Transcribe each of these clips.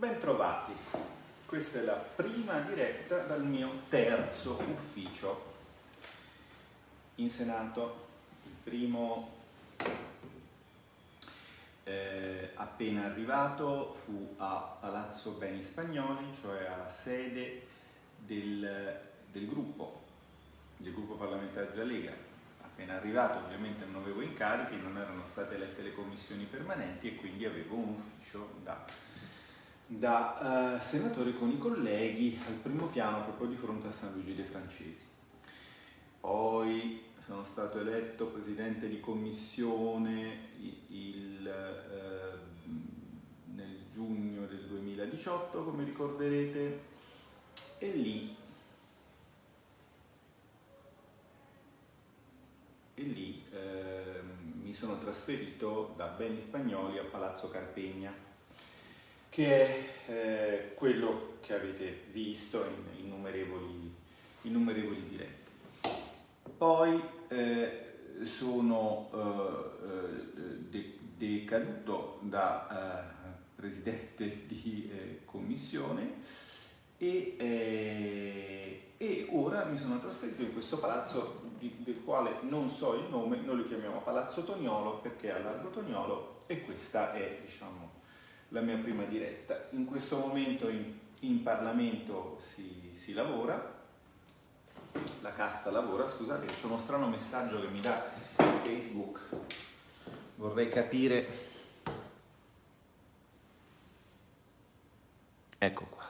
Bentrovati, questa è la prima diretta dal mio terzo ufficio in Senato, il primo eh, appena arrivato fu a Palazzo Beni Spagnoli, cioè alla sede del, del gruppo, del gruppo parlamentare della Lega. Appena arrivato ovviamente non avevo incarichi, non erano state elette le commissioni permanenti e quindi avevo un ufficio da da uh, senatore con i colleghi al primo piano proprio di fronte a San Luigi dei Francesi. Poi sono stato eletto presidente di commissione il, uh, nel giugno del 2018, come ricorderete, e lì, e lì uh, mi sono trasferito da Beni Spagnoli a Palazzo Carpegna che è eh, quello che avete visto in innumerevoli, innumerevoli diretti. Poi eh, sono eh, de decaduto da eh, presidente di eh, commissione e, eh, e, ora mi sono trasferito in questo palazzo di, del quale non so il nome, noi lo chiamiamo Palazzo Toniolo perché è a Largo Toniolo e questa è diciamo la mia prima diretta. In questo momento in, in Parlamento si, si, lavora, la casta lavora, scusate c'è uno strano messaggio che mi dà Facebook, vorrei capire... Ecco qua.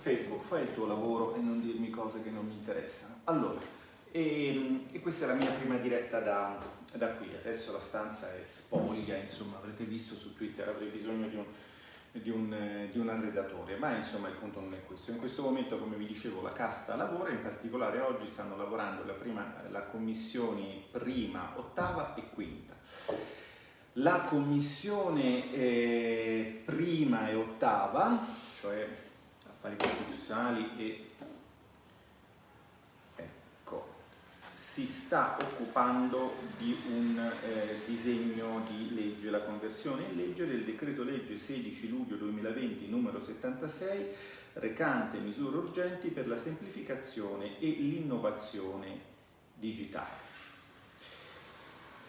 Facebook, fai il tuo lavoro e non dirmi cose che non mi interessano. Allora, e, e questa è la mia prima diretta da, da qui, adesso la stanza è spoglia, insomma avrete visto su Twitter, avrei bisogno di un, di un, di un arredatore, ma insomma il punto non è questo. In questo momento, come vi dicevo, la casta lavora, in particolare oggi stanno lavorando la, prima, la commissione prima, ottava e quinta. La commissione eh, prima e ottava, cioè affari costituzionali e si sta occupando di un eh, disegno di legge, la conversione in legge del decreto legge 16 luglio 2020 numero 76 recante misure urgenti per la semplificazione e l'innovazione digitale.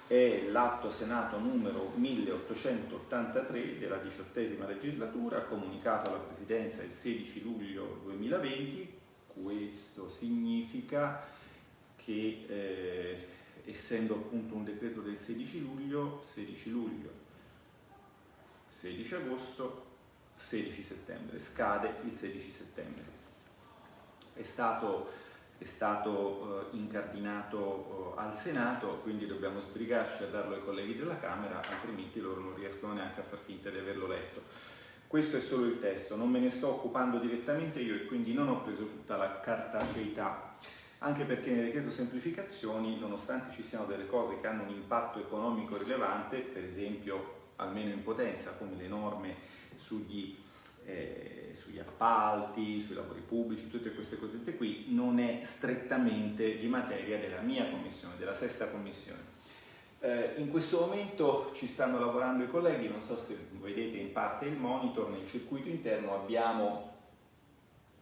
È l'atto Senato numero 1883 della diciottesima legislatura, comunicato alla Presidenza il 16 luglio 2020. Questo significa che eh, essendo appunto un decreto del 16 luglio, 16 luglio, 16 agosto, 16 settembre, scade il 16 settembre. È stato, è stato eh, incardinato eh, al Senato, quindi dobbiamo sbrigarci a darlo ai colleghi della Camera, altrimenti loro non riescono neanche a far finta di averlo letto. Questo è solo il testo, non me ne sto occupando direttamente io e quindi non ho preso tutta la cartaceità anche perché nel decreto semplificazioni, nonostante ci siano delle cose che hanno un impatto economico rilevante, per esempio almeno in potenza, come le norme sugli, eh, sugli appalti, sui lavori pubblici, tutte queste cosette qui, non è strettamente di materia della mia commissione, della sesta commissione. Eh, in questo momento ci stanno lavorando i colleghi, non so se vedete in parte il monitor, nel circuito interno abbiamo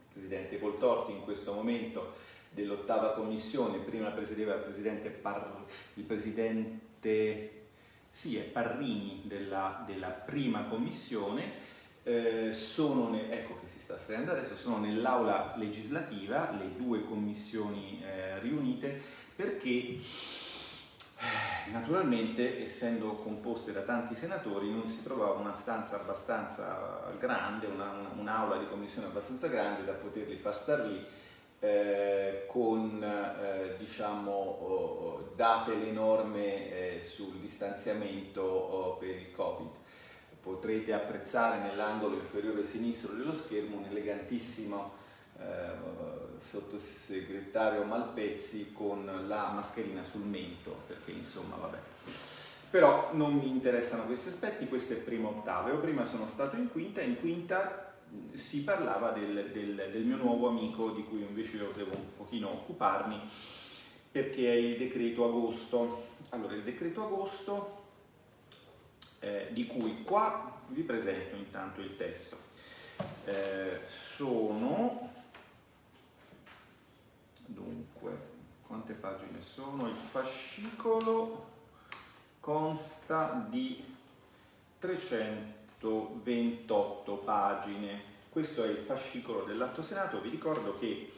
il Presidente Coltorti in questo momento dell'ottava commissione, prima presiedeva il presidente, Par, il presidente sì, Parrini della, della, prima commissione, eh, sono, ne, ecco che si sta stringendo adesso, sono nell'aula legislativa, le due commissioni eh, riunite, perché eh, naturalmente essendo composte da tanti senatori non si trovava una stanza abbastanza grande, un'aula un di commissione abbastanza grande da poterli far star lì eh, con, eh, diciamo, oh, date le norme eh, sul distanziamento oh, per il Covid. Potrete apprezzare nell'angolo inferiore sinistro dello schermo un elegantissimo eh, sottosegretario Malpezzi con la mascherina sul mento, perché insomma vabbè. Però non mi interessano questi aspetti, questo è prima ottava. Io prima sono stato in quinta, in quinta si parlava del, del, del, mio nuovo amico di cui invece io devo un pochino occuparmi perché è il decreto agosto. Allora, il decreto agosto eh, di cui qua vi presento intanto il testo. Eh, sono, dunque, quante pagine sono? Il fascicolo consta di 328 pagine. Questo è il fascicolo dell'Atto Senato. Vi ricordo che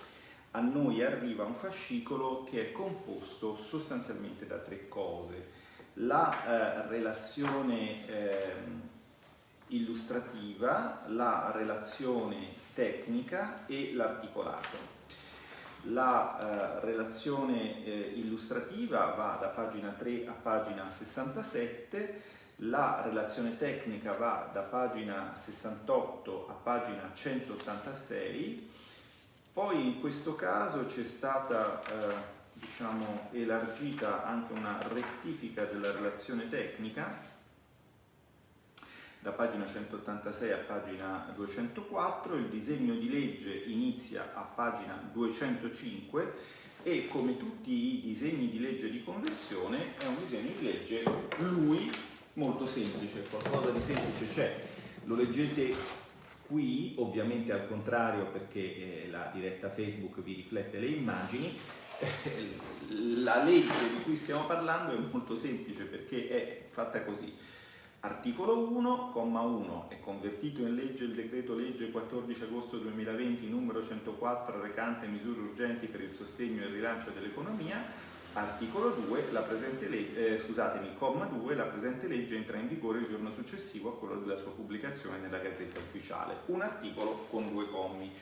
a noi arriva un fascicolo che è composto sostanzialmente da tre cose. La eh, relazione eh, illustrativa, la relazione tecnica e l'articolato. La eh, relazione eh, illustrativa va da pagina 3 a pagina 67, la relazione tecnica va da pagina 68 a pagina 186, poi in questo caso c'è stata eh, diciamo, elargita anche una rettifica della relazione tecnica. Da pagina 186 a pagina 204, il disegno di legge inizia a pagina 205 e come tutti i disegni di legge di conversione è un disegno di legge, lui, molto semplice, qualcosa di semplice c'è, lo leggete qui, ovviamente al contrario perché eh, la diretta Facebook vi riflette le immagini, la legge di cui stiamo parlando è molto semplice perché è fatta così. Articolo 1, comma 1, è convertito in legge il decreto legge 14 agosto 2020 numero 104 recante misure urgenti per il sostegno e il rilancio dell'economia. Articolo 2, la presente legge, eh, scusatemi, comma 2, la presente legge entra in vigore il giorno successivo a quello della sua pubblicazione nella Gazzetta Ufficiale. Un articolo con due commi.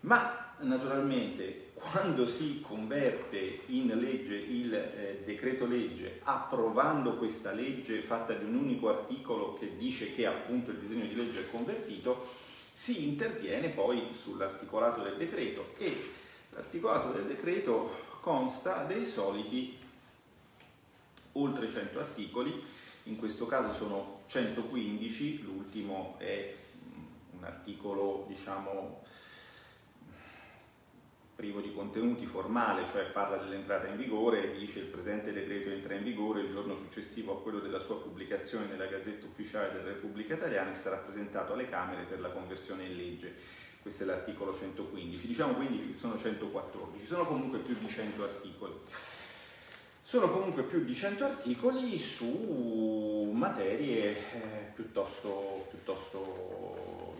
Ma naturalmente quando si converte in legge il eh, decreto legge approvando questa legge fatta di un unico articolo che dice che appunto il disegno di legge è convertito, si interviene poi sull'articolato del decreto e l'articolato del decreto consta dei soliti oltre 100 articoli, in questo caso sono 115, l'ultimo è mm, un articolo diciamo privo di contenuti, formale, cioè parla dell'entrata in vigore dice il presente decreto entra in vigore il giorno successivo a quello della sua pubblicazione nella Gazzetta Ufficiale della Repubblica Italiana e sarà presentato alle Camere per la conversione in legge. Questo è l'articolo 115. Diciamo quindi che sono 114, sono comunque più di 100 articoli. Sono comunque più di 100 articoli su materie eh, piuttosto, piuttosto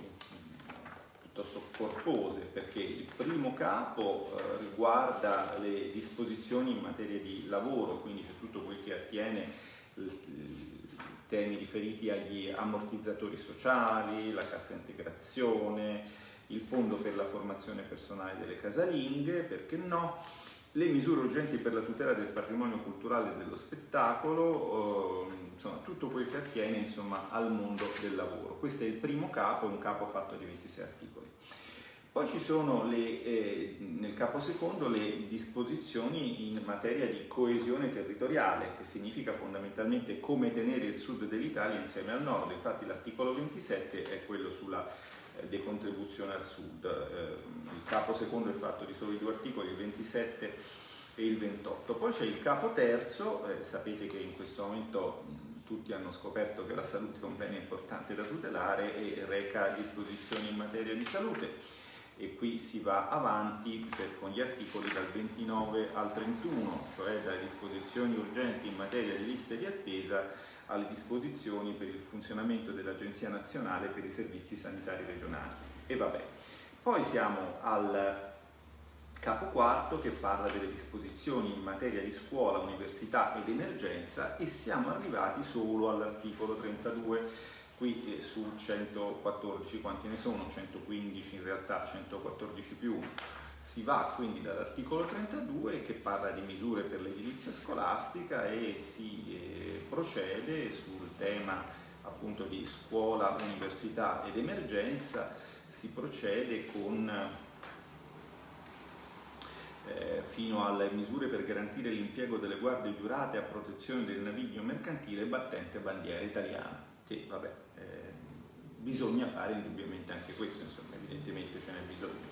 piuttosto corpose perché il primo capo eh, riguarda le disposizioni in materia di lavoro, quindi c'è tutto quel che attiene i temi riferiti agli ammortizzatori sociali, la cassa integrazione, il fondo per la formazione personale delle casalinghe, perché no, le misure urgenti per la tutela del patrimonio culturale e dello spettacolo, eh, insomma tutto quel che attiene insomma, al mondo del lavoro. Questo è il primo capo, un capo fatto di 26 articoli. Poi ci sono le, eh, nel capo secondo le disposizioni in materia di coesione territoriale, che significa fondamentalmente come tenere il sud dell'Italia insieme al nord. Infatti l'articolo 27 è quello sulla decontribuzione al sud. Eh, il capo secondo è fatto di soli due articoli, il 27 e il 28. Poi c'è il capo terzo, eh, sapete che in questo momento tutti hanno scoperto che la salute è un bene importante da tutelare e reca disposizioni in materia di salute e qui si va avanti per, con gli articoli dal 29 al 31, cioè dalle disposizioni urgenti in materia di liste di attesa alle disposizioni per il funzionamento dell'Agenzia Nazionale per i Servizi Sanitari Regionali. E vabbè. Poi siamo al capo quarto che parla delle disposizioni in materia di scuola, università ed emergenza e siamo arrivati solo all'articolo 32 qui eh, su 114 quanti ne sono? 115 in realtà 114 più 1 si va quindi dall'articolo 32 che parla di misure per l'edilizia scolastica e si eh, procede sul tema appunto di scuola, università ed emergenza si procede con eh, fino alle misure per garantire l'impiego delle guardie giurate a protezione del naviglio mercantile battente bandiera italiana che vabbè bisogna fare indubbiamente anche questo, insomma, evidentemente ce n'è bisogno.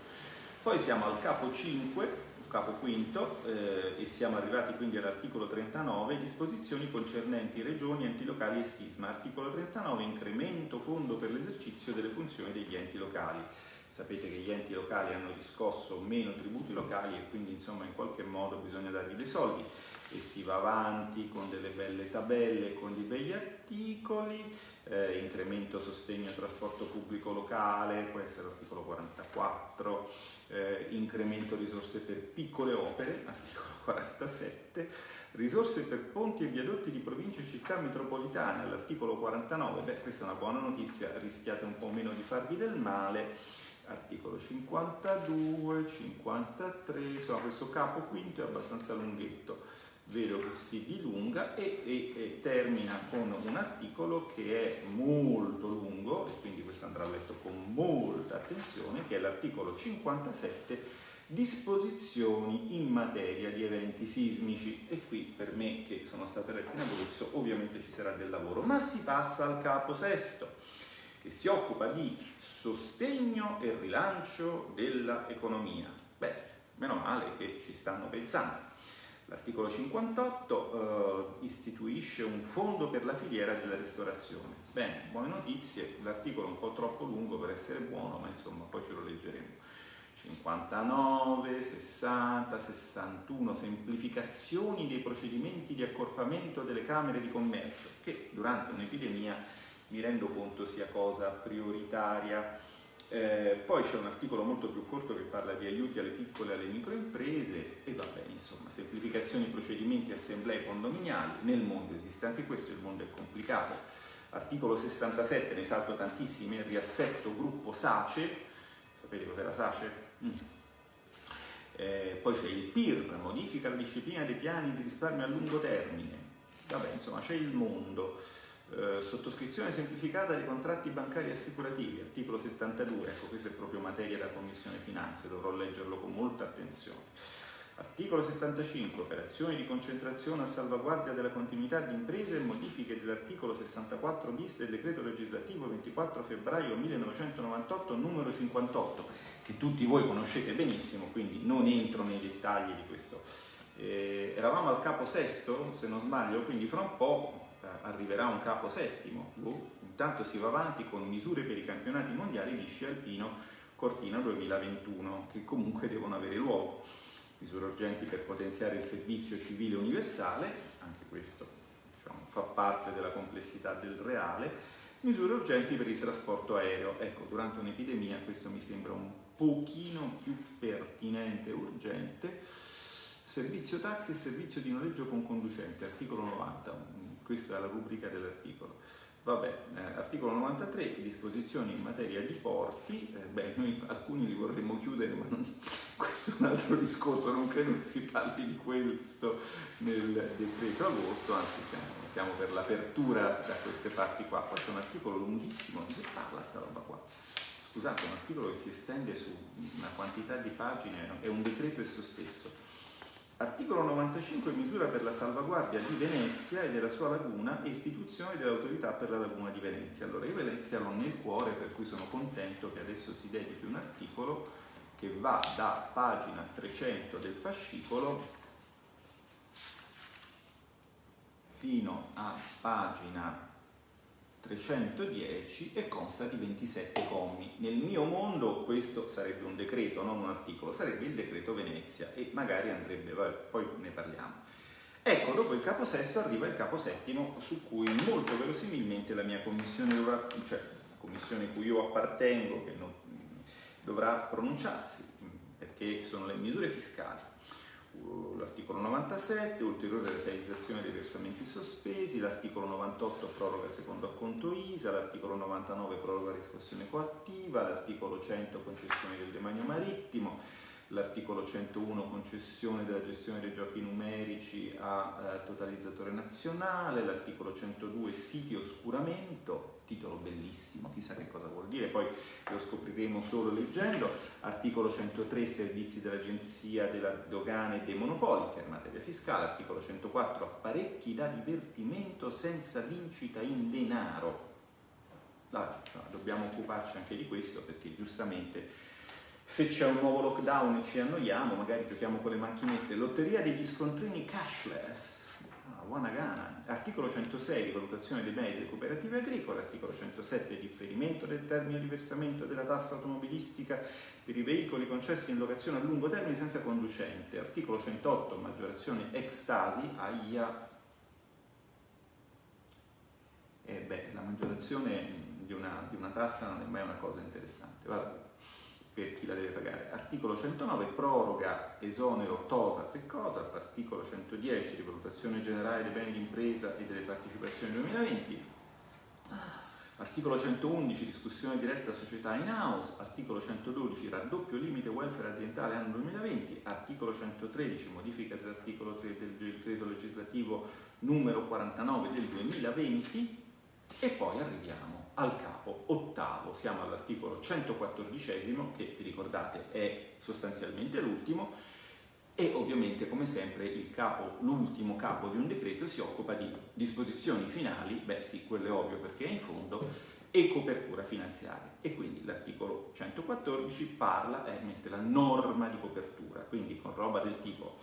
Poi siamo al capo 5 capo quinto, eh, e siamo arrivati quindi all'articolo 39, disposizioni concernenti regioni, enti locali e sisma. Articolo 39, incremento fondo per l'esercizio delle funzioni degli enti locali. Sapete che gli enti locali hanno riscosso meno tributi locali e quindi insomma in qualche modo bisogna dargli dei soldi e si va avanti con delle belle tabelle, con dei begli articoli, eh, incremento sostegno al trasporto pubblico locale, può essere l'articolo 44, eh, incremento risorse per piccole opere, articolo 47, risorse per ponti e viadotti di province e città metropolitane, all'articolo 49, beh questa è una buona notizia, rischiate un po' meno di farvi del male, articolo 52, 53, insomma questo capo quinto è abbastanza lunghetto vedo che si dilunga e, e, e, termina con un articolo che è molto lungo e quindi questo andrà letto con molta attenzione che è l'articolo 57 disposizioni in materia di eventi sismici. E qui per me che sono stato eletto in Abruzzo ovviamente ci sarà del lavoro. Ma si passa al capo sesto che si occupa di sostegno e rilancio dell'economia. Beh meno male che ci stanno pensando L'articolo 58 eh, istituisce un fondo per la filiera della ristorazione. Bene, buone notizie, l'articolo è un po' troppo lungo per essere buono, ma insomma poi ce lo leggeremo. 59, 60, 61, semplificazioni dei procedimenti di accorpamento delle camere di commercio, che durante un'epidemia mi rendo conto sia cosa prioritaria eh, poi c'è un articolo molto più corto che parla di aiuti alle piccole e alle microimprese e va bene, insomma, semplificazioni procedimenti assemblee condominiali, nel mondo esiste anche questo, il mondo è complicato. Articolo 67, ne salto tantissimi, riassetto gruppo SACE, sapete cos'è la SACE? Mm. Eh, poi c'è il PIR, modifica la disciplina dei piani di risparmio a lungo termine, vabbè insomma c'è il mondo. Eh, sottoscrizione semplificata dei contratti bancari assicurativi, articolo 72, ecco questa è proprio materia da Commissione Finanze, dovrò leggerlo con molta attenzione. Articolo 75, operazioni di concentrazione a salvaguardia della continuità di imprese e modifiche dell'articolo 64 bis del decreto legislativo 24 febbraio 1998 numero 58, che tutti voi conoscete benissimo, quindi non entro nei dettagli di questo. Eh, eravamo al capo sesto, se non sbaglio, quindi fra un po' arriverà un capo settimo, boh, intanto si va avanti con misure per i campionati mondiali di sci alpino Cortina 2021 che comunque devono avere luogo, misure urgenti per potenziare il servizio civile universale, anche questo diciamo, fa parte della complessità del reale, misure urgenti per il trasporto aereo, ecco durante un'epidemia questo mi sembra un pochino più pertinente e urgente, servizio taxi e servizio di noleggio con conducente, articolo 90, questa è la rubrica dell'articolo. Vabbè, eh, articolo 93, disposizioni in materia di porti, eh, beh, noi alcuni li vorremmo chiudere, ma non, questo è un altro discorso, non credo che si parli di questo nel decreto agosto, anzi siamo, siamo per l'apertura da queste parti qua. Poi c'è un articolo lunghissimo, di che parla sta roba qua? Scusate, un articolo che si estende su una quantità di pagine, è un decreto esso stesso Articolo 95 misura per la salvaguardia di Venezia e della sua laguna e istituzione dell'autorità per la laguna di Venezia. Allora io Venezia l'ho nel cuore per cui sono contento che adesso si dedichi un articolo che va da pagina 300 del fascicolo fino a pagina 310 e consta di 27 commi. Nel mio mondo questo sarebbe un decreto, non un articolo, sarebbe il decreto Venezia e magari andrebbe, vabbè, poi ne parliamo. Ecco, dopo il capo sesto arriva il capo settimo su cui molto verosimilmente la mia commissione dovrà, cioè la commissione cui io appartengo, che non, dovrà pronunciarsi, perché sono le misure fiscali l'articolo 97, ulteriore realizzazione dei versamenti sospesi, l'articolo 98 proroga secondo acconto ISA, l'articolo 99 proroga riscossione coattiva, l'articolo 100 concessione del demanio marittimo, l'articolo 101 concessione della gestione dei giochi numerici a eh, totalizzatore nazionale, l'articolo 102 siti oscuramento, titolo bellissimo, chissà che cosa vuol dire, poi lo scopriremo solo leggendo, articolo 103 servizi dell'Agenzia della Dogana e dei Monopoli, che è materia fiscale, articolo 104 apparecchi da divertimento senza vincita in denaro. Vabbè, cioè, dobbiamo occuparci anche di questo perché giustamente Se c'è un nuovo lockdown e ci annoiamo, magari giochiamo con le macchinette. Lotteria degli scontrini cashless Wanagana, articolo 106 valutazione dei beni delle cooperative agricole, articolo 107 differimento del termine di versamento della tassa automobilistica per i veicoli concessi in locazione a lungo termine senza conducente, articolo 108 maggiorazione extasi, aia, eh beh, la maggiorazione di una, di una, tassa non è mai una cosa interessante. Vabbè per chi la deve pagare. Articolo 109 proroga esonero TOSAP e COSAP, articolo 110 rivalutazione generale dei beni d'impresa e delle partecipazioni 2020, articolo 111 discussione diretta società in house, articolo 112 raddoppio limite welfare aziendale anno 2020, articolo 113 modifica dell'articolo 3 del decreto legislativo numero 49 del 2020 e poi arriviamo al capo ottavo, siamo all'articolo 114 che vi ricordate è sostanzialmente l'ultimo e ovviamente come sempre capo, l'ultimo capo di un decreto si occupa di disposizioni finali, beh sì, quello è ovvio perché è in fondo, e copertura finanziaria. E quindi l'articolo 114 parla e la norma di copertura, quindi con roba del tipo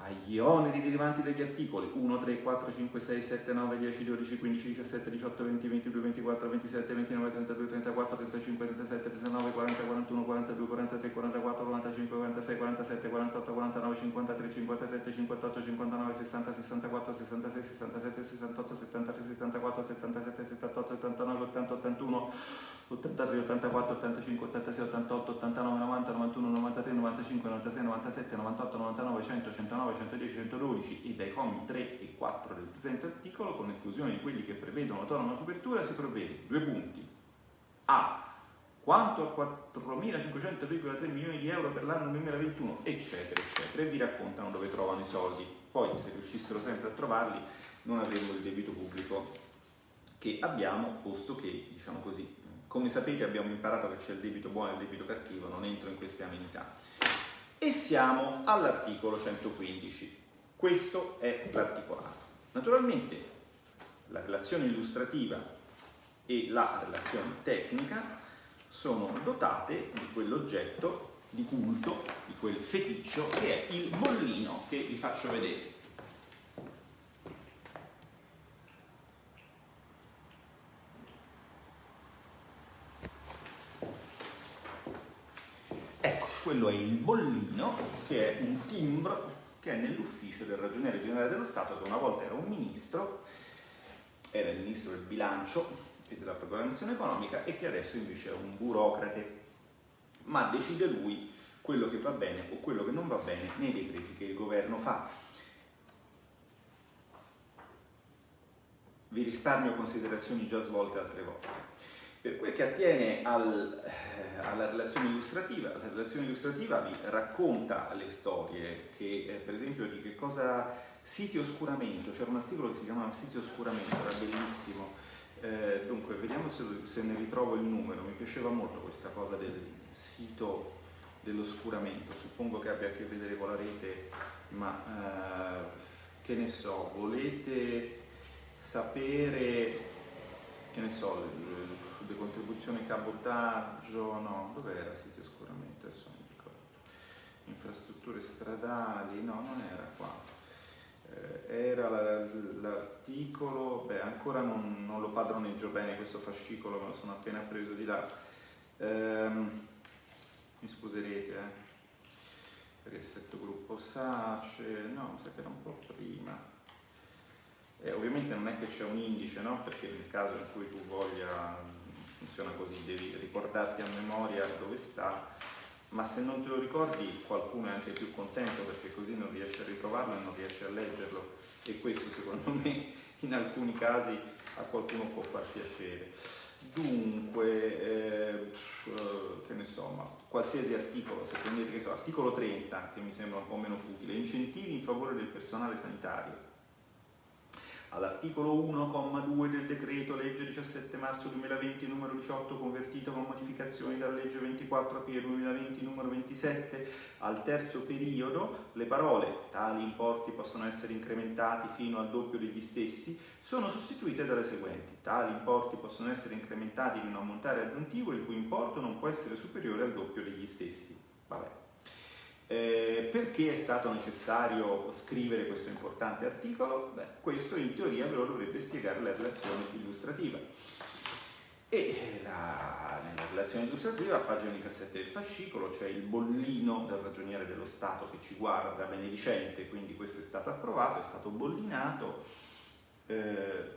agli oneri derivanti dagli articoli 1, 3, 4, 5, 6, 7, 9, 10, 12, 15, 17, 18, 20, 22, 24, 27, 29, 32, 34, 35, 37, 39, 40, 41, 42, 43, 44, 45, 46, 47, 48, 49, 53, 57, 58, 59, 60, 64, 66, 67, 68, 73, 74, 77, 78, 79, 80, 81, 83, 84, 85, 86, 88, 89, 90, 91, 93, 95, 96, 97, 98, 99, 100, 109, 110, 112 e dai commi 3 e 4 del presente articolo, con esclusione di quelli che prevedono autonoma copertura, si provvede due punti. A. Quanto a 4.503,3 milioni di euro per l'anno 2021, eccetera, eccetera, e vi raccontano dove trovano i soldi. Poi, se riuscissero sempre a trovarli, non avremmo il debito pubblico che abbiamo, posto che, diciamo così, come sapete abbiamo imparato che c'è il debito buono e il debito cattivo, non entro in queste amenità. E siamo all'articolo 115. Questo è l'articolato. Naturalmente la relazione illustrativa e la relazione tecnica sono dotate di quell'oggetto di culto, di quel feticcio che è il bollino che vi faccio vedere. Quello è il bollino, che è un timbro che è nell'ufficio del ragioniere generale dello Stato, che una volta era un ministro, era il ministro del bilancio e della programmazione economica e che adesso invece è un burocrate, ma decide lui quello che va bene o quello che non va bene nei decreti che il governo fa. Vi risparmio considerazioni già svolte altre volte. Per quel che attiene al, eh, alla relazione illustrativa, la relazione illustrativa vi racconta le storie che, eh, per esempio, di che cosa siti oscuramento, c'era un articolo che si chiamava siti oscuramento, era bellissimo. Eh, dunque, vediamo se, se, ne ritrovo il numero. Mi piaceva molto questa cosa del sito dell'oscuramento. Suppongo che abbia a che vedere con la rete, ma eh, che ne so, volete sapere, che ne so, le contribuzioni cabotaggio, no, dov'era siti oscuramento? Adesso non ricordo. Infrastrutture stradali, no, non era qua. Eh, era l'articolo, beh ancora non, non, lo padroneggio bene questo fascicolo, me lo sono appena preso di là. Ehm, mi scuserete, eh. Riassetto gruppo SACE, no, mi sa che era un po' prima. Eh, ovviamente non è che c'è un indice, no? perché nel caso in cui tu voglia funziona così, devi ricordarti a memoria dove sta, ma se non te lo ricordi qualcuno è anche più contento perché così non riesce a ritrovarlo e non riesce a leggerlo e questo secondo me in alcuni casi a qualcuno può far piacere. Dunque, eh, che ne so, ma qualsiasi articolo, se prendete che so, articolo 30, che mi sembra un po' meno futile, incentivi in favore del personale sanitario. All'articolo 1,2 del decreto legge 17 marzo 2020 numero 18 convertito con modificazioni dalla legge 24 aprile 2020 numero 27 al terzo periodo le parole tali importi possono essere incrementati fino al doppio degli stessi sono sostituite dalle seguenti tali importi possono essere incrementati a un montare aggiuntivo il cui importo non può essere superiore al doppio degli stessi Vabbè. Eh, perché è stato necessario scrivere questo importante articolo? Beh, questo in teoria ve lo dovrebbe spiegare la relazione illustrativa. E la, nella relazione illustrativa, a pagina 17 del fascicolo, c'è il bollino del ragioniere dello Stato che ci guarda benedicente, quindi questo è stato approvato, è stato bollinato. Eh,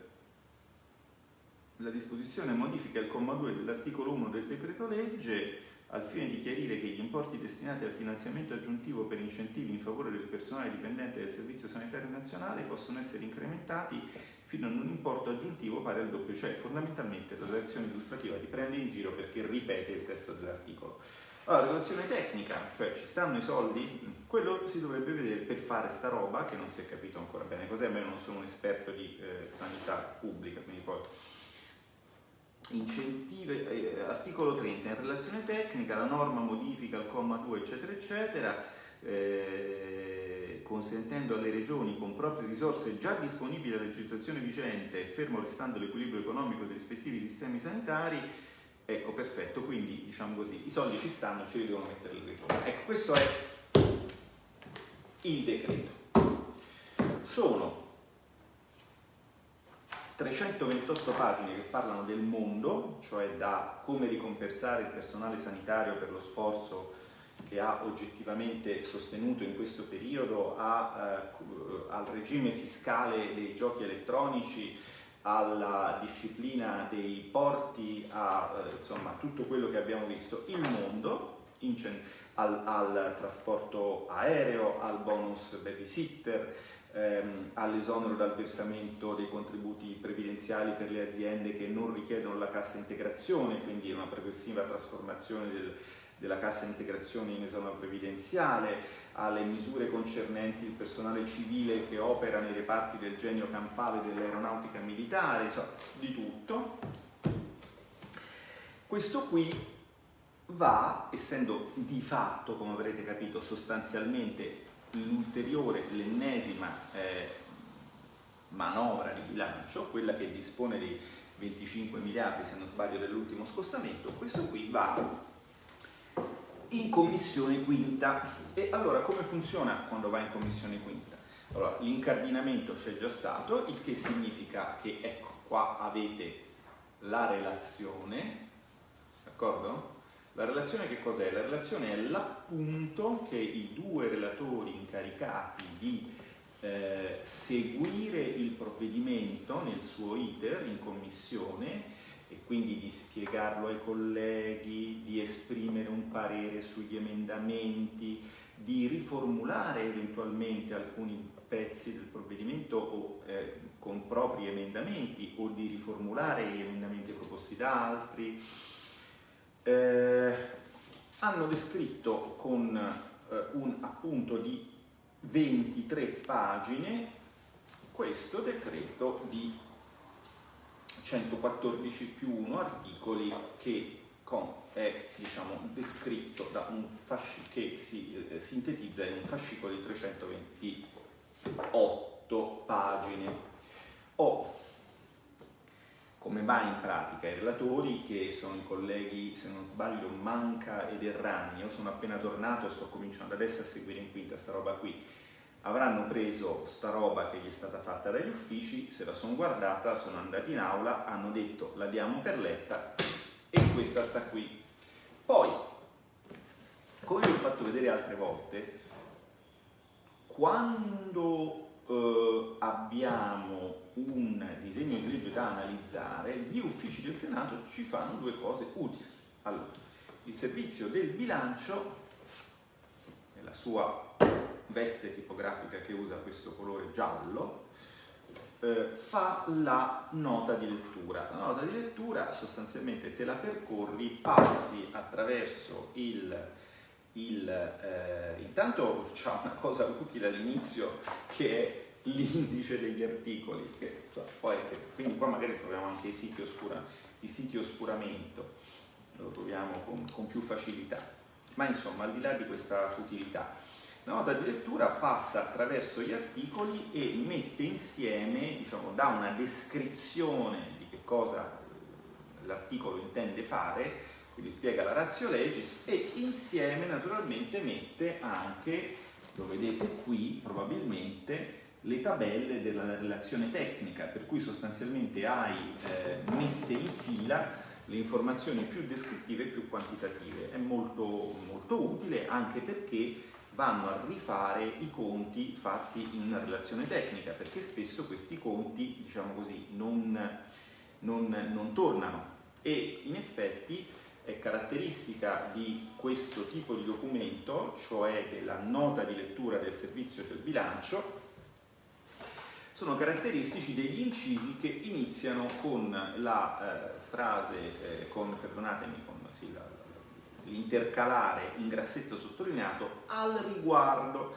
la disposizione modifica il comma 2 dell'articolo 1 del decreto legge al fine di chiarire che gli importi destinati al finanziamento aggiuntivo per incentivi in favore del personale dipendente del Servizio Sanitario Nazionale possono essere incrementati fino ad un importo aggiuntivo pari al doppio, cioè fondamentalmente la relazione illustrativa ti prende in giro perché ripete il testo dell'articolo. Allora, relazione tecnica, cioè ci stanno i soldi? Quello si dovrebbe vedere per fare sta roba che non si è capito ancora bene cos'è, ma io non sono un esperto di eh, sanità pubblica, quindi poi incentive, eh, articolo 30, in relazione tecnica la norma modifica il comma 2 eccetera eccetera, eh, consentendo alle regioni con proprie risorse già disponibili a legislazione vigente e fermo restando l'equilibrio economico dei rispettivi sistemi sanitari, ecco perfetto, quindi diciamo così, i soldi ci stanno, ce li devono mettere le regioni. Ecco, questo è il decreto. Sono 328 pagine che parlano del mondo, cioè da come ricompensare il personale sanitario per lo sforzo che ha oggettivamente sostenuto in questo periodo, a, eh, al regime fiscale dei giochi elettronici, alla disciplina dei porti, a eh, insomma, tutto quello che abbiamo visto, il mondo, al, al trasporto aereo, al bonus babysitter, ehm, all'esonero dal versamento dei contributi previdenziali per le aziende che non richiedono la cassa integrazione, quindi una progressiva trasformazione del, della cassa integrazione in esonero previdenziale, alle misure concernenti il personale civile che opera nei reparti del genio campale dell'aeronautica militare, insomma, di tutto. Questo qui va, essendo di fatto, come avrete capito, sostanzialmente l'ulteriore, l'ennesima eh, manovra di bilancio, quella che dispone dei 25 miliardi, se non sbaglio, dell'ultimo scostamento, questo qui va in commissione quinta. E allora come funziona quando va in commissione quinta? Allora, l'incardinamento c'è già stato, il che significa che, ecco, qua avete la relazione, d'accordo? La relazione che cos'è? La relazione è l'appunto che i due relatori incaricati di eh, seguire il provvedimento nel suo iter in commissione e quindi di spiegarlo ai colleghi, di esprimere un parere sugli emendamenti, di riformulare eventualmente alcuni pezzi del provvedimento o, eh, con propri emendamenti o di riformulare gli emendamenti proposti da altri eh, hanno descritto con eh, un appunto di 23 pagine questo decreto di 114 più 1 articoli che è diciamo, descritto da un fascicolo che si eh, sintetizza in un fascicolo di 328 pagine. Ho come va in pratica i relatori che sono i colleghi, se non sbaglio, Manca ed Erragni, io sono appena tornato e sto cominciando adesso a seguire in quinta sta roba qui, avranno preso sta roba che gli è stata fatta dagli uffici, se la sono guardata, sono andati in aula, hanno detto la diamo per letta e questa sta qui. Poi, come vi ho fatto vedere altre volte, quando eh, abbiamo un disegno di legge da analizzare, gli uffici del Senato ci fanno due cose utili. Allora, il servizio del bilancio, nella sua veste tipografica che usa questo colore giallo, eh, fa la nota di lettura. La nota di lettura sostanzialmente te la percorri, passi attraverso il il, eh, intanto c'è una cosa utile all'inizio che è l'indice degli articoli, che, cioè, poi, che, quindi qua magari troviamo anche i siti, oscura, i siti oscuramento, lo troviamo con, con più facilità. Ma insomma, al di là di questa futilità, la nota di lettura passa attraverso gli articoli e mette insieme, diciamo, dà una descrizione di che cosa l'articolo intende fare, quindi spiega la ratio legis e insieme naturalmente mette anche, lo vedete qui probabilmente, le tabelle della relazione tecnica, per cui sostanzialmente hai eh, messe in fila le informazioni più descrittive e più quantitative. È molto, molto utile anche perché vanno a rifare i conti fatti in una relazione tecnica, perché spesso questi conti, diciamo così, non, non, non tornano e in effetti è caratteristica di questo tipo di documento, cioè della nota di lettura del servizio del bilancio, sono caratteristici degli incisi che iniziano con la eh, frase, eh, con, perdonatemi, con sì, l'intercalare in grassetto sottolineato al riguardo.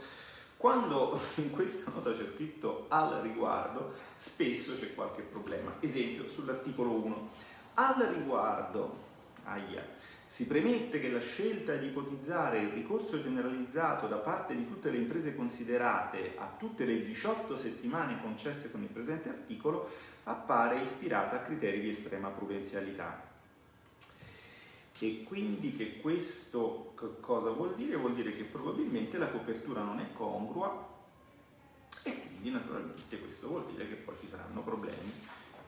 Quando in questa nota c'è scritto al riguardo, spesso c'è qualche problema. Esempio, sull'articolo 1. Al riguardo, aia, si premette che la scelta di ipotizzare il ricorso generalizzato da parte di tutte le imprese considerate a tutte le 18 settimane concesse con il presente articolo appare ispirata a criteri di estrema prudenzialità. E quindi che questo cosa vuol dire? Vuol dire che probabilmente la copertura non è congrua e quindi naturalmente questo vuol dire che poi ci saranno problemi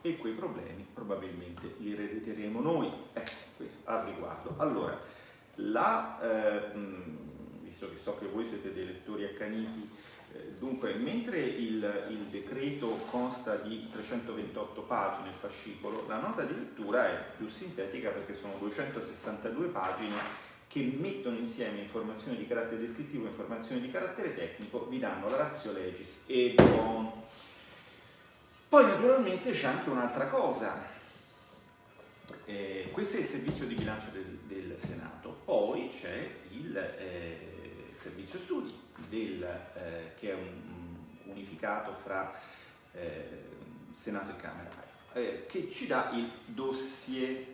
e quei problemi probabilmente li erediteremo noi. Ecco, questo al riguardo. Allora, la, eh, visto che so che voi siete dei lettori accaniti, eh, dunque, mentre il, il, decreto consta di 328 pagine, il fascicolo, la nota di lettura è più sintetica perché sono 262 pagine che mettono insieme informazioni di carattere descrittivo e informazioni di carattere tecnico, vi danno la razio legis e buon poi naturalmente c'è anche un'altra cosa, eh, questo è il servizio di bilancio del, del Senato, poi c'è il eh, servizio studi del, eh, che è un, unificato fra eh, Senato e Camera, eh, che ci dà il dossier,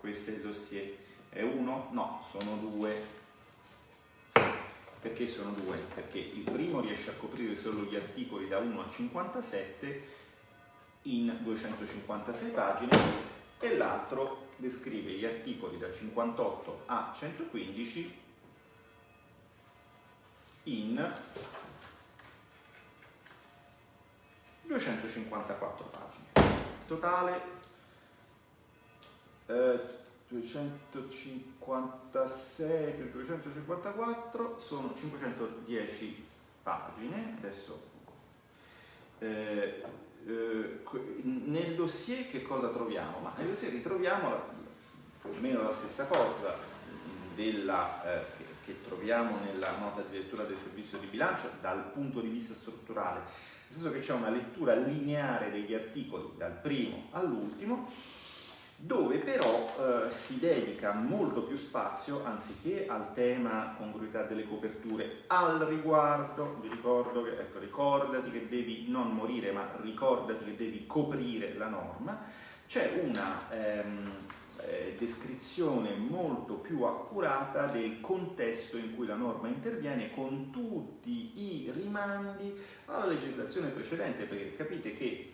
questo è il dossier, è uno? No, sono due, perché sono due? Perché il primo riesce a coprire solo gli articoli da 1 a 57 in 256 pagine e l'altro descrive gli articoli da 58 a 115 in 254 pagine. Totale eh, 256 più 254 sono 510 pagine. Adesso eh, eh, nel dossier che cosa troviamo? Ma nel dossier ritroviamo più o meno la stessa cosa della, eh, che, che, troviamo nella nota di lettura del servizio di bilancio dal punto di vista strutturale, nel senso che c'è una lettura lineare degli articoli dal primo all'ultimo dove però eh, si dedica molto più spazio, anziché al tema congruità delle coperture, al riguardo, vi ricordo che, ecco, ricordati che devi non morire, ma ricordati che devi coprire la norma, c'è una ehm, eh, descrizione molto più accurata del contesto in cui la norma interviene con tutti i rimandi alla legislazione precedente, perché capite che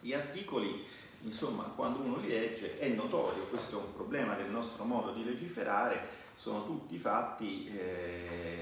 gli articoli insomma quando uno li legge è notorio, questo è un problema del nostro modo di legiferare, sono tutti fatti eh,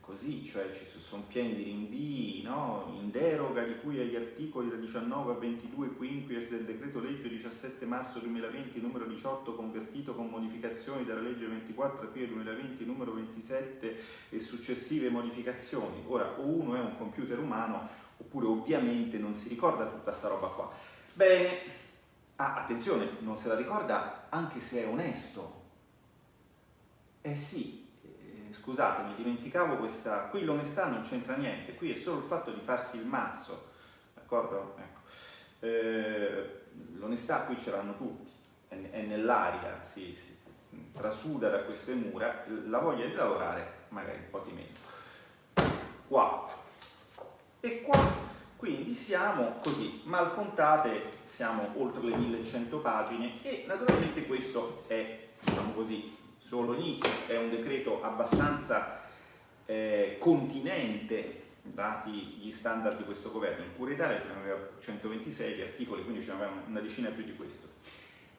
così, cioè ci sono pieni di rinvii, no? in deroga di cui agli articoli da 19 a 22 quinquies del decreto legge 17 marzo 2020 numero 18 convertito con modificazioni dalla legge 24 aprile 2020 numero 27 e successive modificazioni. Ora o uno è un computer umano oppure ovviamente non si ricorda tutta sta roba qua. Bene, ah, attenzione, non se la ricorda anche se è onesto. Eh sì, eh, scusate, mi dimenticavo questa, qui l'onestà non c'entra niente, qui è solo il fatto di farsi il mazzo, d'accordo? Ecco. Eh, l'onestà qui ce l'hanno tutti, è, è nell'aria, si, si trasuda da queste mura, la voglia di lavorare magari un po' di meno. E qua quindi siamo così, mal contate, siamo oltre le 1100 pagine e naturalmente questo è, diciamo così, solo l'inizio, è un decreto abbastanza eh, continente dati gli standard di questo governo. In pura Italia ce n'aveva 126 di articoli, quindi ce n'avevamo una decina più di questo.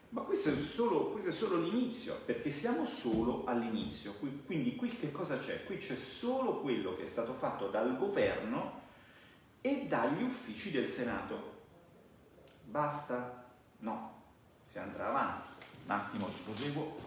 Ma questo è solo, solo l'inizio, perché siamo solo all'inizio. Quindi qui che cosa c'è? Qui c'è solo quello che è stato fatto dal governo e dagli uffici del Senato. Basta? No, si andrà avanti. Un attimo, ci proseguo.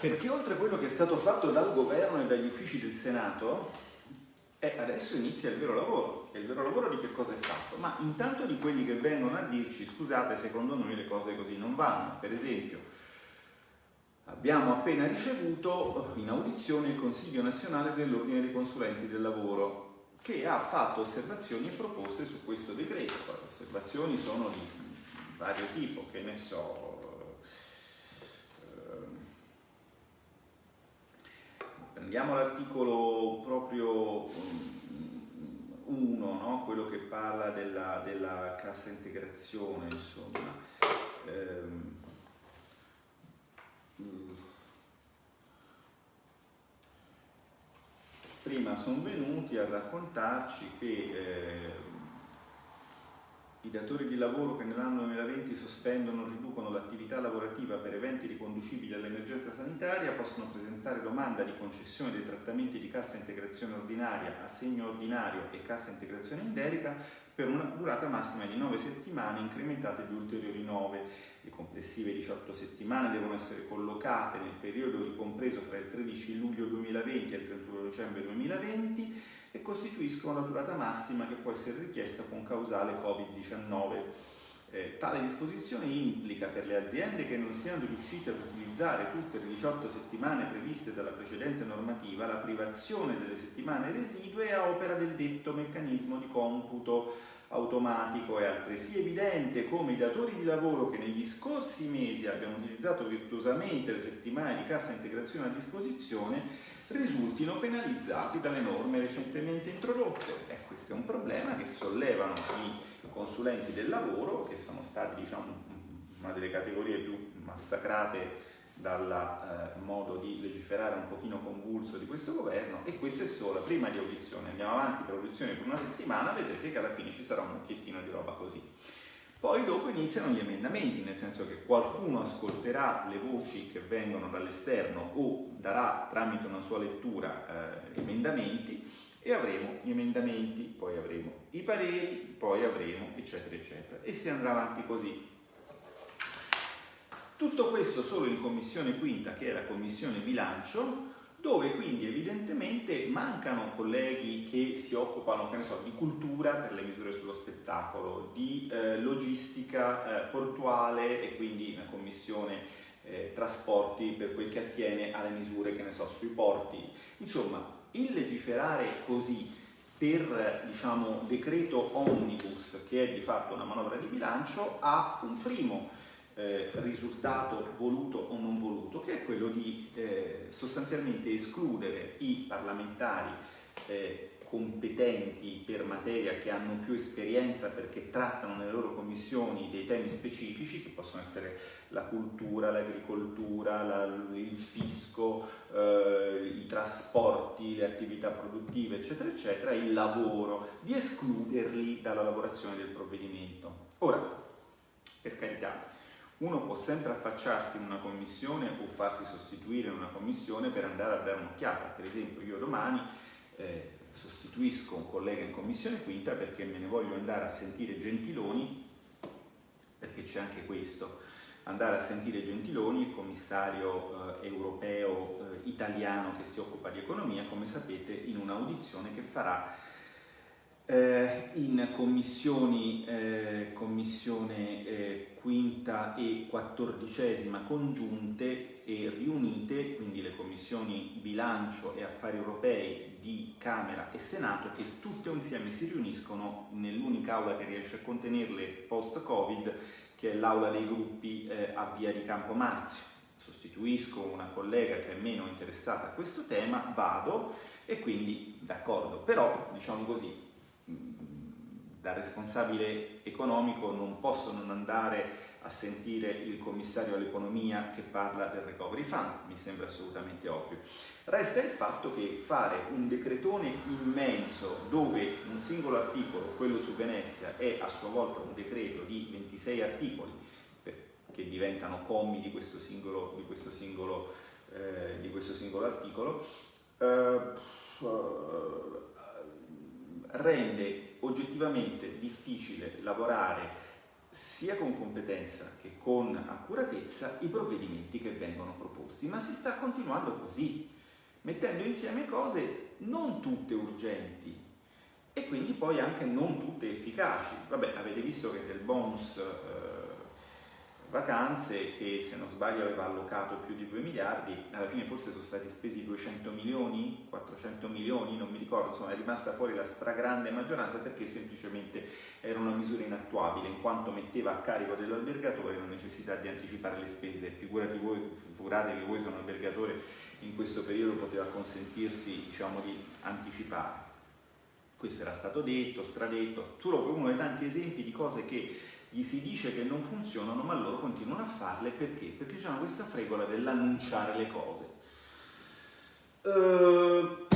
Perché oltre a quello che è stato fatto dal governo e dagli uffici del Senato, eh, adesso inizia il vero lavoro. E il vero lavoro di che cosa è fatto? Ma intanto di quelli che vengono a dirci, scusate, secondo noi le cose così non vanno. Per esempio, abbiamo appena ricevuto in audizione il Consiglio nazionale dell'Ordine dei consulenti del lavoro, che ha fatto osservazioni e proposte su questo decreto. Le osservazioni sono di vario tipo, che ne so, Prendiamo l'articolo proprio 1, mm, no? quello che parla della, della cassa integrazione, insomma. Ehm, mm. prima sono venuti a raccontarci che eh, i datori di lavoro che nell'anno 2020 sospendono o riducono l'attività lavorativa per eventi riconducibili all'emergenza sanitaria possono presentare domanda di concessione dei trattamenti di cassa integrazione ordinaria, assegno ordinario e cassa integrazione in delega per una durata massima di 9 settimane incrementate di ulteriori 9. Le complessive 18 settimane devono essere collocate nel periodo ricompreso fra il 13 luglio 2020 e il 31 dicembre 2020 e costituiscono la durata massima che può essere richiesta con causale Covid-19. Eh, tale disposizione implica per le aziende che non siano riuscite ad utilizzare tutte le 18 settimane previste dalla precedente normativa la privazione delle settimane residue a opera del detto meccanismo di computo automatico. È altresì evidente come i datori di lavoro che negli scorsi mesi abbiano utilizzato virtuosamente le settimane di cassa integrazione a disposizione risultino penalizzati dalle norme recentemente introdotte. Eh, questo è un problema che sollevano i consulenti del lavoro, che sono stati diciamo, una delle categorie più massacrate dal eh, modo di legiferare un pochino convulso di questo governo e questa è solo prima di audizione, andiamo avanti per audizione per una settimana, vedrete che alla fine ci sarà un occhiettino di roba così. Poi dopo iniziano gli emendamenti, nel senso che qualcuno ascolterà le voci che vengono dall'esterno o darà tramite una sua lettura eh, emendamenti e avremo gli emendamenti, poi avremo i pareri, poi avremo eccetera eccetera e si andrà avanti così. Tutto questo solo in commissione quinta che è la commissione bilancio dove quindi evidentemente mancano colleghi che si occupano che so, di cultura per le misure sullo spettacolo, di eh, logistica eh, portuale e quindi una commissione eh, trasporti per quel che attiene alle misure che ne so, sui porti. Insomma, il legiferare così per diciamo, decreto omnibus, che è di fatto una manovra di bilancio, ha un primo eh, risultato voluto o non voluto, che è quello di eh, sostanzialmente escludere i parlamentari eh, competenti per materia che hanno più esperienza perché trattano nelle loro commissioni dei temi specifici che possono essere la cultura, l'agricoltura, la, il fisco, eh, i trasporti, le attività produttive, eccetera, eccetera, il lavoro, di escluderli dalla lavorazione del provvedimento. Ora, per carità, uno può sempre affacciarsi in una commissione o farsi sostituire in una commissione per andare a dare un'occhiata. Per esempio io domani eh, sostituisco un collega in commissione quinta perché me ne voglio andare a sentire Gentiloni, perché c'è anche questo, andare a sentire Gentiloni, il commissario eh, europeo eh, italiano che si occupa di economia, come sapete, in un'audizione che farà eh, in commissioni, eh, commissione quinta e quattordicesima congiunte e riunite, quindi le commissioni commissioni bilancio e affari europei di Camera e Senato che tutte insieme si riuniscono nell'unica aula che riesce a contenerle post-Covid, che è l'aula dei gruppi eh, a via di Campo Marzio. Sostituisco una collega che è meno interessata a questo tema, vado e quindi d'accordo, però diciamo così, da responsabile economico non posso non andare a sentire il commissario all'economia che parla del recovery fund, mi sembra assolutamente ovvio. Resta il fatto che fare un decretone immenso dove un singolo articolo, quello su Venezia, è a sua volta un decreto di 26 articoli che diventano commi di questo singolo, di questo singolo, eh, di questo singolo articolo, eh, rende oggettivamente difficile lavorare sia con competenza che con accuratezza i provvedimenti che vengono proposti, ma si sta continuando così, mettendo insieme cose non tutte urgenti e quindi poi anche non tutte efficaci. Vabbè, avete visto che del bonus eh, vacanze che se non sbaglio aveva allocato più di 2 miliardi, alla fine forse sono stati spesi 200 milioni, 400 milioni, non mi ricordo, insomma è rimasta fuori la stragrande maggioranza perché semplicemente era una misura inattuabile in quanto metteva a carico dell'albergatore la necessità di anticipare le spese, figurati voi, figurate che voi sono albergatore in questo periodo poteva consentirsi diciamo di anticipare. Questo era stato detto, stradetto, solo uno dei tanti esempi di cose che gli si dice che non funzionano, ma loro continuano a farle perché? Perché hanno questa fregola dell'annunciare le cose. Uh,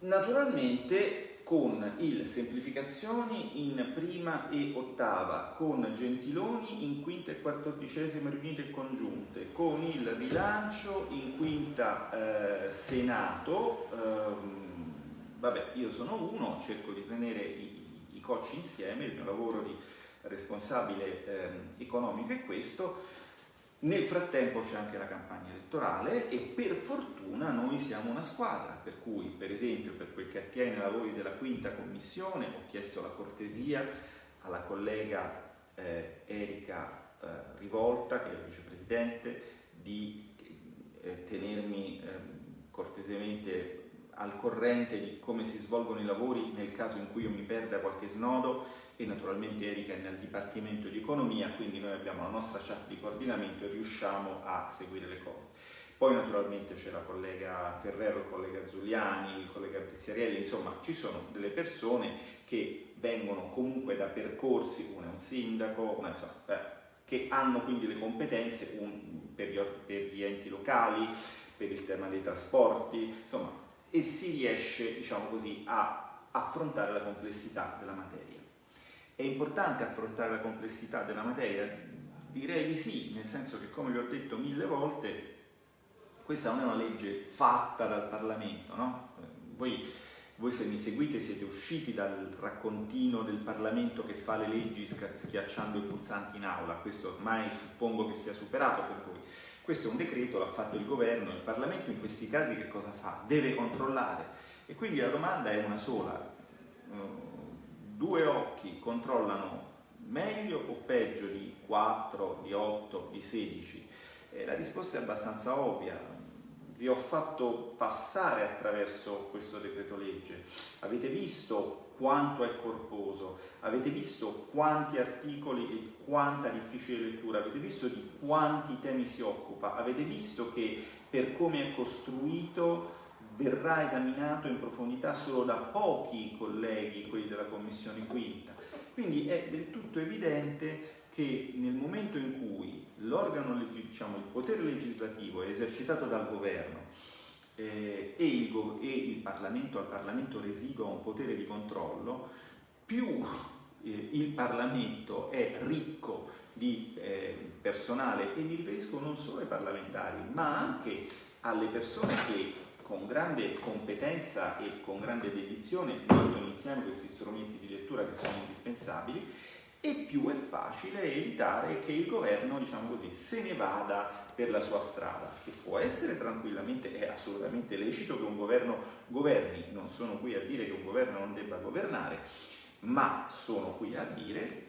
naturalmente con il semplificazioni in prima e ottava, con Gentiloni in quinta e quattordicesima riunite congiunte, con il rilancio in quinta eh, Senato, ehm, vabbè io sono uno, cerco di tenere i, i cocci insieme, il mio lavoro di responsabile eh, economico è questo. Nel frattempo c'è anche la campagna elettorale e per fortuna noi siamo una squadra, per cui per esempio per quel che attiene ai lavori della quinta commissione ho chiesto la cortesia alla collega eh, Erika eh, Rivolta, che è vicepresidente, di eh, tenermi ehm, cortesemente al corrente di come si svolgono i lavori nel caso in cui io mi perda qualche snodo e naturalmente Erika è nel Dipartimento di Economia, quindi noi abbiamo la nostra chat di coordinamento e riusciamo a seguire le cose. Poi naturalmente c'è la collega Ferrero, il collega Giuliani, il collega Pizziarelli, insomma ci sono delle persone che vengono comunque da percorsi, uno è un sindaco, una, insomma, eh, che hanno quindi le competenze un, per, gli, per gli enti locali, per il tema dei trasporti, insomma, e si riesce, diciamo così, a affrontare la complessità della materia. È importante affrontare la complessità della materia? Direi di sì, nel senso che come vi ho detto mille volte, questa non è una legge fatta dal Parlamento, no? Voi, voi se mi seguite siete usciti dal raccontino del Parlamento che fa le leggi schiacciando i pulsanti in aula, questo ormai suppongo che sia superato per voi. Questo è un decreto, l'ha fatto il governo, il Parlamento in questi casi che cosa fa? Deve controllare e quindi la domanda è una sola due occhi controllano meglio o peggio di 4, di 8, di 16? Eh, la risposta è abbastanza ovvia. Vi ho fatto passare attraverso questo decreto legge. Avete visto quanto è corposo, avete visto quanti articoli e quanta difficile lettura, avete visto di quanti temi si occupa, avete visto che per come è costruito verrà esaminato in profondità solo da pochi colleghi, quelli della Commissione quinta. Quindi è del tutto evidente che nel momento in cui diciamo, il potere legislativo è esercitato dal governo eh, e, il, e, il, Parlamento, al Parlamento residua un potere di controllo, più eh, il Parlamento è ricco di eh, personale, e mi riferisco non solo ai parlamentari, ma anche alle persone che con grande competenza e con grande dedizione mettono insieme questi strumenti di lettura che sono indispensabili e più è facile evitare che il governo, diciamo così, se ne vada per la sua strada, che può essere tranquillamente, è assolutamente lecito che un governo governi, non sono qui a dire che un governo non debba governare, ma sono qui a dire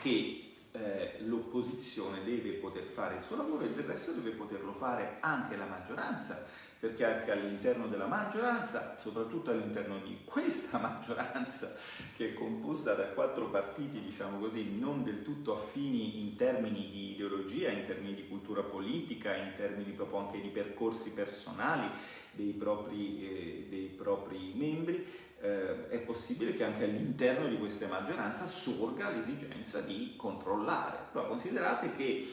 che eh, l'opposizione deve poter fare il suo lavoro e del resto deve poterlo fare anche la maggioranza, perché anche all'interno della maggioranza, soprattutto all'interno di questa maggioranza che è composta da quattro partiti, diciamo così, non del tutto affini in termini di ideologia, in termini di cultura politica, in termini proprio anche di percorsi personali dei propri, eh, dei propri membri, eh, è possibile che anche all'interno di questa maggioranza sorga l'esigenza di controllare. Allora, considerate che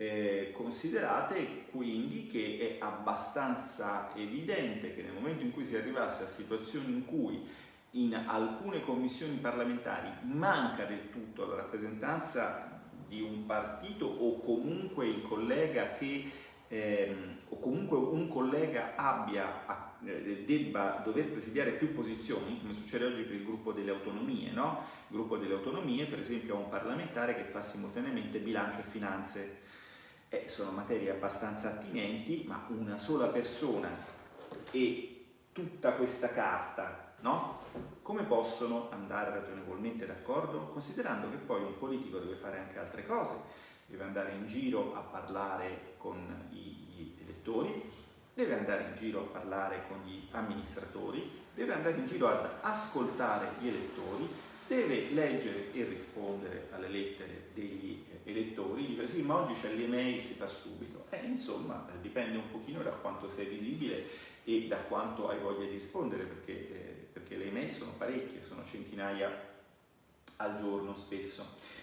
eh, considerate quindi che è abbastanza evidente che nel momento in cui si arrivasse a situazioni in cui in alcune commissioni parlamentari manca del tutto la rappresentanza di un partito o comunque il collega che ehm, o comunque un collega abbia eh, debba dover presidiare più posizioni, come succede oggi per il gruppo delle autonomie, no? Il gruppo delle autonomie, per esempio, ha un parlamentare che fa simultaneamente bilancio e finanze. Eh, sono materie abbastanza attinenti, ma una sola persona e tutta questa carta, no? Come possono andare ragionevolmente d'accordo? Considerando che poi un politico deve fare anche altre cose, deve andare in giro a parlare con gli elettori, deve andare in giro a parlare con gli amministratori, deve andare in giro ad ascoltare gli elettori, deve leggere e rispondere alle lettere degli elettori, dice sì ma oggi c'è l'email, si fa subito. Eh, insomma dipende un pochino da quanto sei visibile e da quanto hai voglia di rispondere perché, eh, perché le email sono parecchie, sono centinaia al giorno spesso.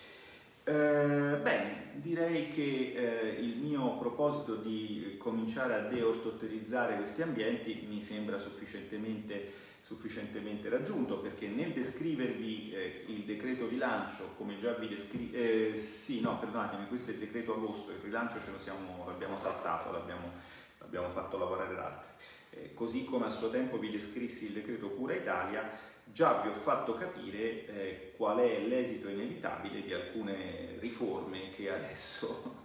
Eh, bene, direi che eh, il mio proposito di cominciare a deortotterizzare questi ambienti mi sembra sufficientemente, sufficientemente raggiunto perché nel descrivervi eh, il decreto rilancio, come già vi descrivo, eh, sì, no, perdonatemi, questo è il decreto agosto, il rilancio ce lo siamo, l'abbiamo saltato, l'abbiamo, fatto lavorare altri. Eh, così come a suo tempo vi descrissi il decreto Cura Italia, già vi ho fatto capire eh, qual è l'esito inevitabile di alcune riforme che adesso,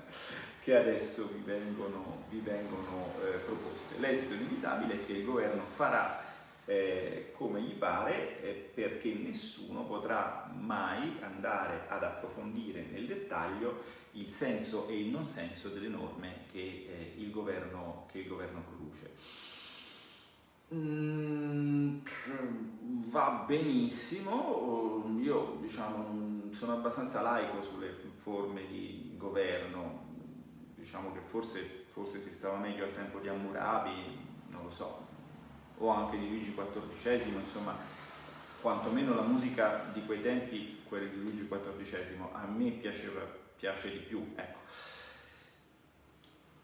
che adesso vi vengono, vi vengono eh, proposte. L'esito inevitabile è che il governo farà eh, come gli pare eh, perché nessuno potrà mai andare ad approfondire nel dettaglio il senso e il non senso delle norme che, eh, il, governo, che il governo produce. Mm, va benissimo, io diciamo, sono abbastanza laico sulle forme di governo, diciamo che forse, forse si stava meglio al tempo di Hammurabi, non lo so, o anche di Luigi XIV, insomma, quantomeno la musica di quei tempi, quella di Luigi XIV, a me piaceva, piace di più, ecco.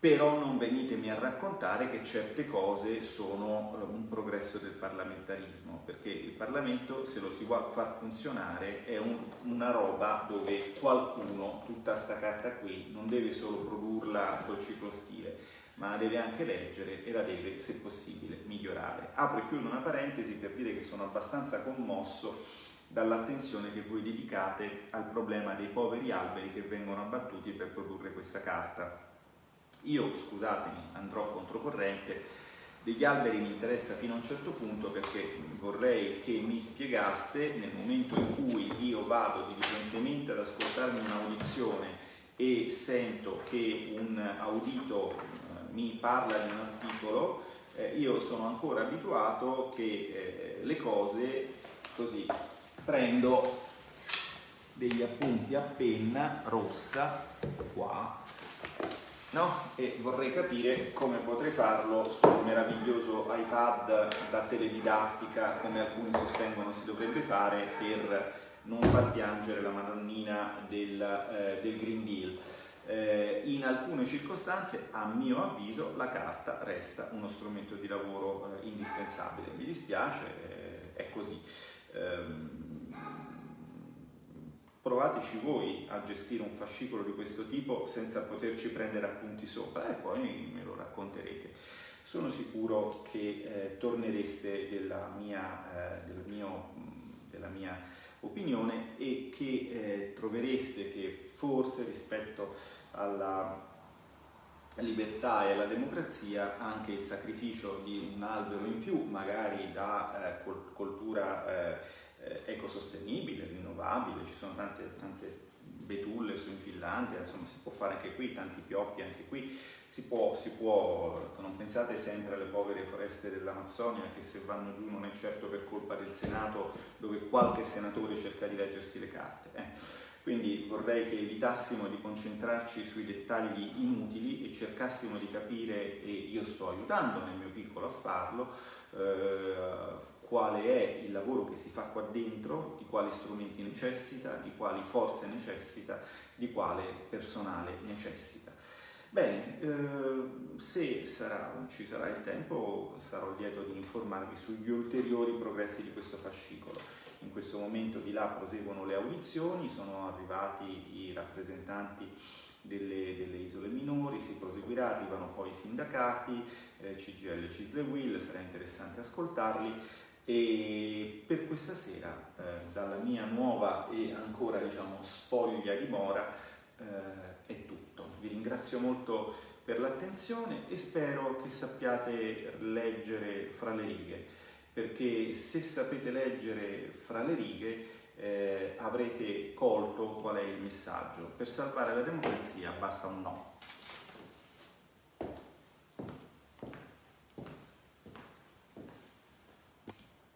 Però non venitemi a raccontare che certe cose sono eh, un progresso del parlamentarismo, perché il Parlamento, se lo si vuole far funzionare, è un, una roba dove qualcuno, tutta sta carta qui, non deve solo produrla col ciclo stile, ma la deve anche leggere e la deve, se possibile, migliorare. Apro e chiudo una parentesi per dire che sono abbastanza commosso dall'attenzione che voi dedicate al problema dei poveri alberi che vengono abbattuti per produrre questa carta io, scusatemi, andrò controcorrente, degli alberi mi interessa fino a un certo punto perché vorrei che mi spiegaste nel momento in cui io vado diligentemente ad ascoltarmi un'audizione e sento che un audito mi parla di un articolo, eh, io sono ancora abituato che eh, le cose così prendo degli appunti a penna rossa qua no? e vorrei capire come potrei farlo sul meraviglioso iPad da teledidattica come alcuni sostengono si dovrebbe fare per non far piangere la madonnina del, eh, del Green Deal. Eh, in alcune circostanze, a mio avviso, la carta resta uno strumento di lavoro eh, indispensabile. Mi dispiace, eh, è così. Ehm, provateci voi a gestire un fascicolo di questo tipo senza poterci prendere appunti sopra e poi me lo racconterete. Sono sicuro che eh, tornereste della mia, eh, del mio, della mia, opinione e che eh, trovereste che forse rispetto alla libertà e alla democrazia anche il sacrificio di un albero in più, magari da eh, coltura eh, eh, ecosostenibile, rinnovabile, ci sono tante, tante betulle su in Finlandia, insomma si può fare anche qui, tanti pioppi anche qui, si può, si può, non pensate sempre alle povere foreste dell'Amazzonia che se vanno giù non è certo per colpa del Senato dove qualche senatore cerca di leggersi le carte. Eh. Quindi vorrei che evitassimo di concentrarci sui dettagli inutili e cercassimo di capire, e io sto aiutando nel mio piccolo a farlo, eh, quale è il lavoro che si fa qua dentro, di quali strumenti necessita, di quali forze necessita, di quale personale necessita. Bene, eh, se sarà, ci sarà il tempo sarò lieto di informarvi sugli ulteriori progressi di questo fascicolo. In questo momento di là proseguono le audizioni, sono arrivati i rappresentanti delle, delle, isole minori, si proseguirà, arrivano poi i sindacati, eh, CGL, Cisle Will, sarà interessante ascoltarli e per questa sera, eh, dalla mia nuova e ancora diciamo spoglia dimora, eh, è tutto. Vi ringrazio molto per l'attenzione e spero che sappiate leggere fra le righe, perché se sapete leggere fra le righe eh, avrete colto qual è il messaggio. Per salvare la democrazia basta un no.